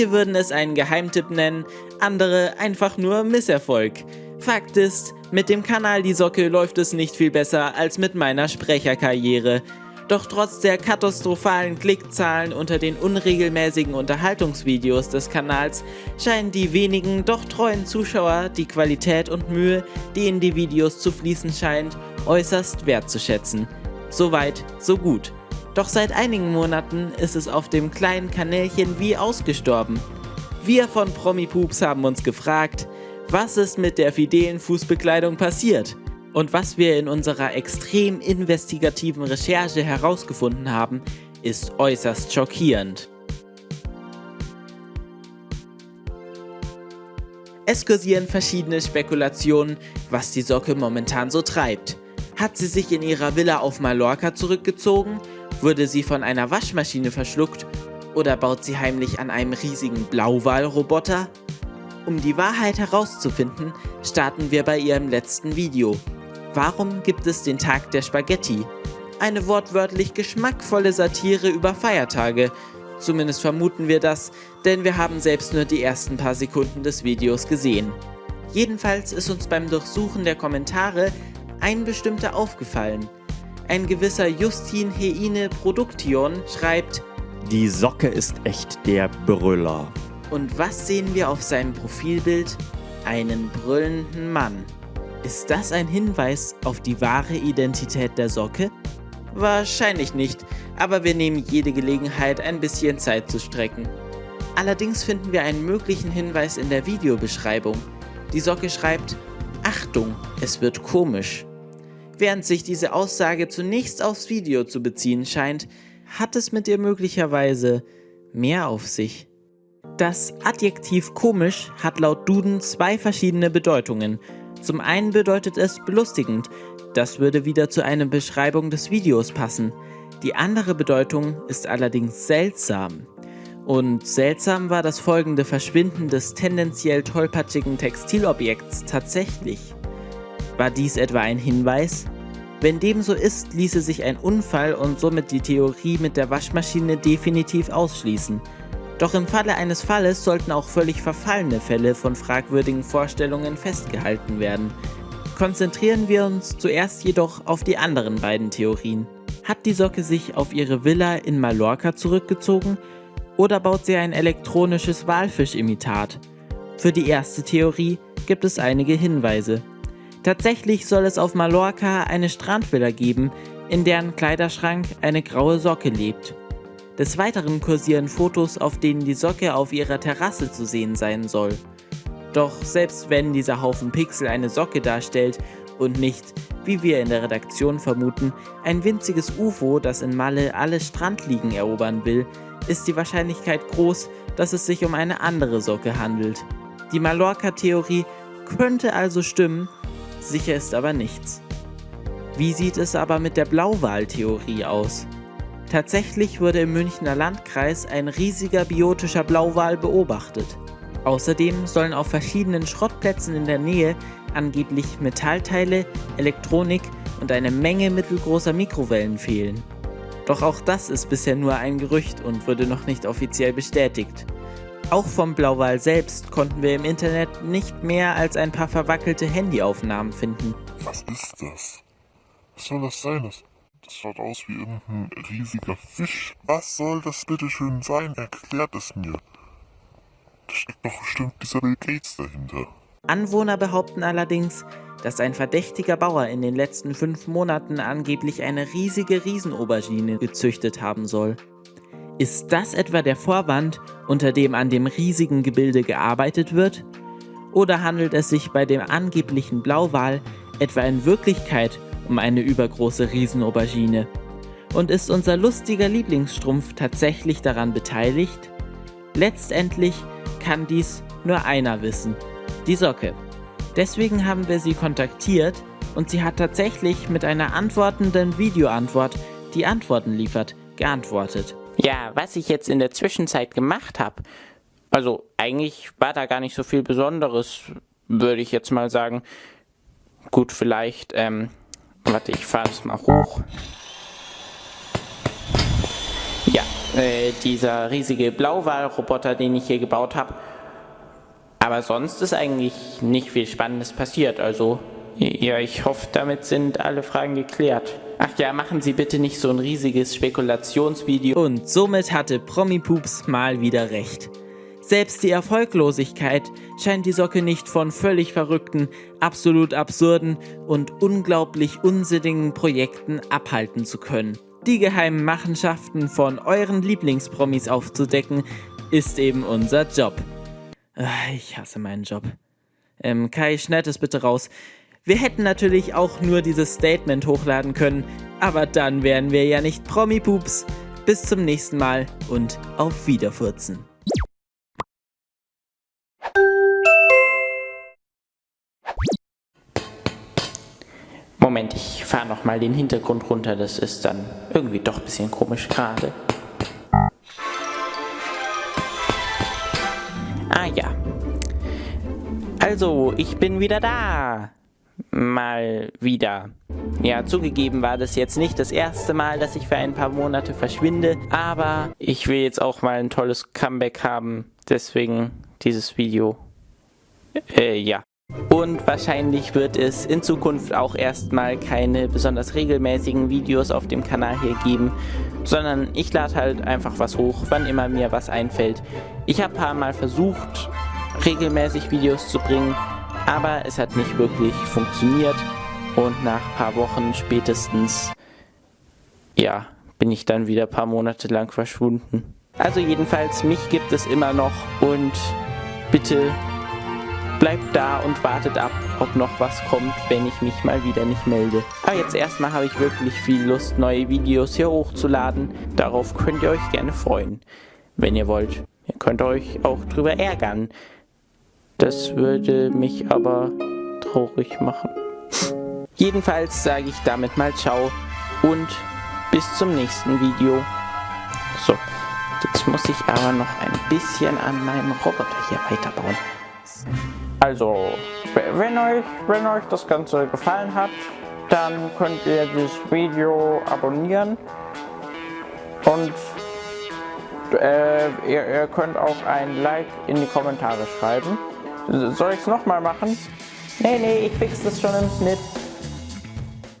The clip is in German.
Manche würden es einen Geheimtipp nennen, andere einfach nur Misserfolg. Fakt ist, mit dem Kanal Die Socke läuft es nicht viel besser als mit meiner Sprecherkarriere. Doch trotz der katastrophalen Klickzahlen unter den unregelmäßigen Unterhaltungsvideos des Kanals scheinen die wenigen, doch treuen Zuschauer die Qualität und Mühe, die in die Videos zu fließen scheint, äußerst wertzuschätzen. Soweit, so gut. Doch seit einigen Monaten ist es auf dem kleinen Kanälchen wie ausgestorben. Wir von Promipoops haben uns gefragt, was ist mit der fidelen Fußbekleidung passiert? Und was wir in unserer extrem investigativen Recherche herausgefunden haben, ist äußerst schockierend. Es kursieren verschiedene Spekulationen, was die Socke momentan so treibt. Hat sie sich in ihrer Villa auf Mallorca zurückgezogen? Wurde sie von einer Waschmaschine verschluckt? Oder baut sie heimlich an einem riesigen Blauwalroboter? Um die Wahrheit herauszufinden, starten wir bei ihrem letzten Video. Warum gibt es den Tag der Spaghetti? Eine wortwörtlich geschmackvolle Satire über Feiertage. Zumindest vermuten wir das, denn wir haben selbst nur die ersten paar Sekunden des Videos gesehen. Jedenfalls ist uns beim Durchsuchen der Kommentare ein bestimmter aufgefallen. Ein gewisser Justin Heine Produktion schreibt, Die Socke ist echt der Brüller. Und was sehen wir auf seinem Profilbild? Einen brüllenden Mann. Ist das ein Hinweis auf die wahre Identität der Socke? Wahrscheinlich nicht, aber wir nehmen jede Gelegenheit, ein bisschen Zeit zu strecken. Allerdings finden wir einen möglichen Hinweis in der Videobeschreibung. Die Socke schreibt, Achtung, es wird komisch. Während sich diese Aussage zunächst aufs Video zu beziehen scheint, hat es mit ihr möglicherweise mehr auf sich. Das Adjektiv komisch hat laut Duden zwei verschiedene Bedeutungen – zum einen bedeutet es belustigend, das würde wieder zu einer Beschreibung des Videos passen. Die andere Bedeutung ist allerdings seltsam. Und seltsam war das folgende Verschwinden des tendenziell tollpatschigen Textilobjekts tatsächlich. War dies etwa ein Hinweis? Wenn dem so ist, ließe sich ein Unfall und somit die Theorie mit der Waschmaschine definitiv ausschließen. Doch im Falle eines Falles sollten auch völlig verfallene Fälle von fragwürdigen Vorstellungen festgehalten werden. Konzentrieren wir uns zuerst jedoch auf die anderen beiden Theorien. Hat die Socke sich auf ihre Villa in Mallorca zurückgezogen oder baut sie ein elektronisches Walfischimitat? Für die erste Theorie gibt es einige Hinweise. Tatsächlich soll es auf Mallorca eine Strandvilla geben, in deren Kleiderschrank eine graue Socke lebt. Des Weiteren kursieren Fotos, auf denen die Socke auf ihrer Terrasse zu sehen sein soll. Doch selbst wenn dieser Haufen Pixel eine Socke darstellt und nicht, wie wir in der Redaktion vermuten, ein winziges UFO, das in Malle alle Strandliegen erobern will, ist die Wahrscheinlichkeit groß, dass es sich um eine andere Socke handelt. Die Mallorca-Theorie könnte also stimmen, sicher ist aber nichts. Wie sieht es aber mit der Blauwal-Theorie aus? Tatsächlich wurde im Münchner Landkreis ein riesiger biotischer Blauwal beobachtet. Außerdem sollen auf verschiedenen Schrottplätzen in der Nähe angeblich Metallteile, Elektronik und eine Menge mittelgroßer Mikrowellen fehlen. Doch auch das ist bisher nur ein Gerücht und wurde noch nicht offiziell bestätigt. Auch vom Blauwal selbst konnten wir im Internet nicht mehr als ein paar verwackelte Handyaufnahmen finden. Was ist das? Was soll das sein? Das das schaut aus wie irgendein riesiger Fisch. Was soll das bitte schön sein? Erklärt es mir. Da steckt doch bestimmt dieser Bill Gates dahinter. Anwohner behaupten allerdings, dass ein verdächtiger Bauer in den letzten fünf Monaten angeblich eine riesige Riesenaubergine gezüchtet haben soll. Ist das etwa der Vorwand, unter dem an dem riesigen Gebilde gearbeitet wird? Oder handelt es sich bei dem angeblichen Blauwal etwa in Wirklichkeit um eine übergroße Riesenaubergine. Und ist unser lustiger Lieblingsstrumpf tatsächlich daran beteiligt? Letztendlich kann dies nur einer wissen, die Socke. Deswegen haben wir sie kontaktiert und sie hat tatsächlich mit einer antwortenden Videoantwort, die Antworten liefert, geantwortet. Ja, was ich jetzt in der Zwischenzeit gemacht habe, also eigentlich war da gar nicht so viel Besonderes, würde ich jetzt mal sagen. Gut, vielleicht ähm, Warte, ich fahre es mal hoch. Ja, äh, dieser riesige Blauwal-Roboter, den ich hier gebaut habe. Aber sonst ist eigentlich nicht viel Spannendes passiert, also ja, ich hoffe, damit sind alle Fragen geklärt. Ach ja, machen Sie bitte nicht so ein riesiges Spekulationsvideo. Und somit hatte Promi-Pups mal wieder recht. Selbst die Erfolglosigkeit scheint die Socke nicht von völlig verrückten, absolut absurden und unglaublich unsinnigen Projekten abhalten zu können. Die geheimen Machenschaften von euren Lieblingspromis aufzudecken, ist eben unser Job. Ich hasse meinen Job. Ähm, Kai, schneid es bitte raus. Wir hätten natürlich auch nur dieses Statement hochladen können, aber dann wären wir ja nicht Promi-Pups. Bis zum nächsten Mal und auf Wiederfurzen. Moment, ich fahre nochmal den Hintergrund runter, das ist dann irgendwie doch ein bisschen komisch gerade. Ah ja. Also, ich bin wieder da mal wieder. Ja, zugegeben war das jetzt nicht das erste Mal, dass ich für ein paar Monate verschwinde, aber ich will jetzt auch mal ein tolles Comeback haben, deswegen dieses Video. Äh, ja. Und wahrscheinlich wird es in Zukunft auch erstmal keine besonders regelmäßigen Videos auf dem Kanal hier geben, sondern ich lade halt einfach was hoch, wann immer mir was einfällt. Ich habe paar Mal versucht, regelmäßig Videos zu bringen, aber es hat nicht wirklich funktioniert und nach ein paar Wochen spätestens, ja, bin ich dann wieder ein paar Monate lang verschwunden. Also jedenfalls, mich gibt es immer noch und bitte bleibt da und wartet ab, ob noch was kommt, wenn ich mich mal wieder nicht melde. Aber jetzt erstmal habe ich wirklich viel Lust, neue Videos hier hochzuladen. Darauf könnt ihr euch gerne freuen, wenn ihr wollt. Ihr könnt euch auch drüber ärgern, das würde mich aber traurig machen. Jedenfalls sage ich damit mal ciao und bis zum nächsten Video. So, jetzt muss ich aber noch ein bisschen an meinem Roboter hier weiterbauen. Also, wenn euch, wenn euch das Ganze gefallen hat, dann könnt ihr das Video abonnieren und äh, ihr, ihr könnt auch ein Like in die Kommentare schreiben. Soll ich es nochmal machen? Nee, nee, ich fix das schon im Schnitt.